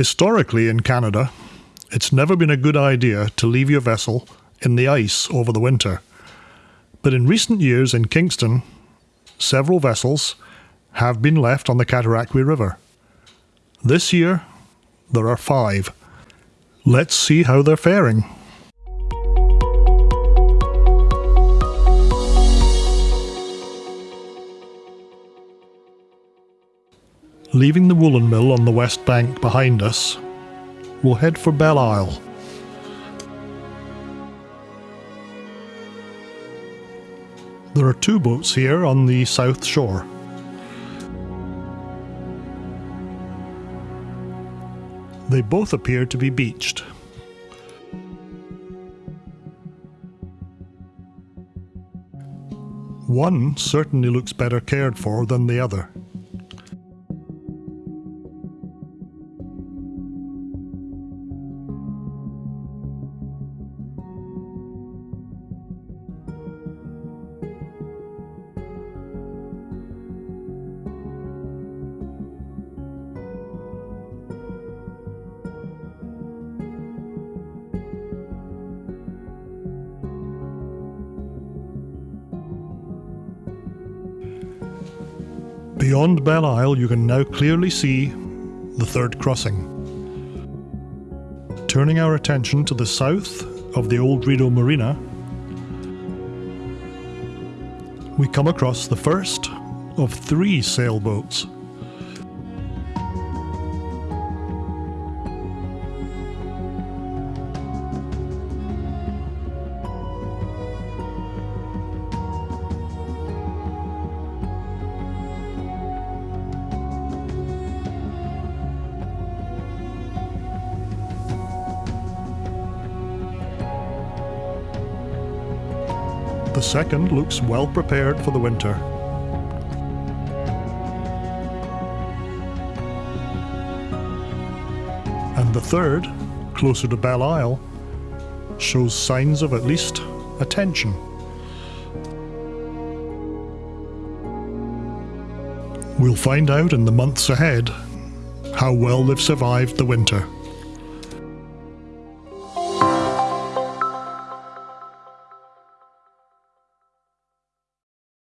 Historically in Canada, it's never been a good idea to leave your vessel in the ice over the winter. But in recent years in Kingston, several vessels have been left on the Cataraqui River. This year, there are five. Let's see how they're faring. Leaving the woolen mill on the west bank behind us, we'll head for Belle Isle. There are two boats here on the south shore. They both appear to be beached. One certainly looks better cared for than the other. Beyond Belle Isle, you can now clearly see the third crossing. Turning our attention to the south of the old Rideau Marina, we come across the first of three sailboats. The second looks well prepared for the winter. And the third, closer to Belle Isle, shows signs of at least attention. We'll find out in the months ahead how well they've survived the winter.